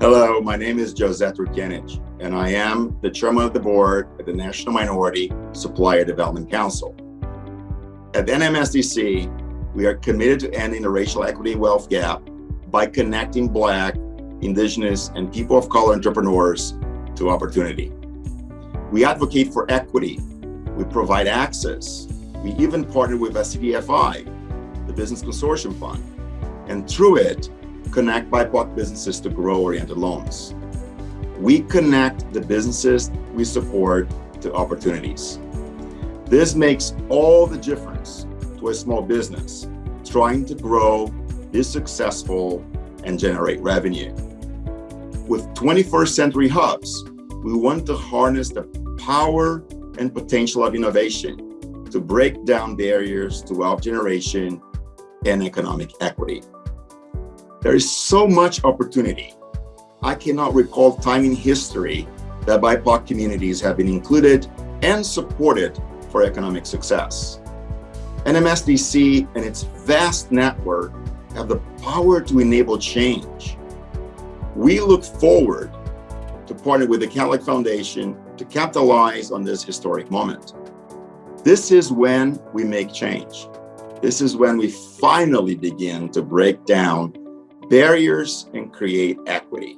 Hello, my name is Josette Rukenich, and I am the chairman of the board at the National Minority Supplier Development Council. At NMSDC, we are committed to ending the racial equity wealth gap by connecting Black, Indigenous, and people of color entrepreneurs to opportunity. We advocate for equity. We provide access. We even partner with SCDFI, the Business Consortium Fund, and through it, connect BIPOC businesses to grow-oriented loans. We connect the businesses we support to opportunities. This makes all the difference to a small business trying to grow, be successful, and generate revenue. With 21st century hubs, we want to harness the power and potential of innovation to break down barriers to wealth generation and economic equity. There is so much opportunity. I cannot recall time in history that BIPOC communities have been included and supported for economic success. NMSDC and its vast network have the power to enable change. We look forward to partner with the Cadillac Foundation to capitalize on this historic moment. This is when we make change. This is when we finally begin to break down barriers and create equity.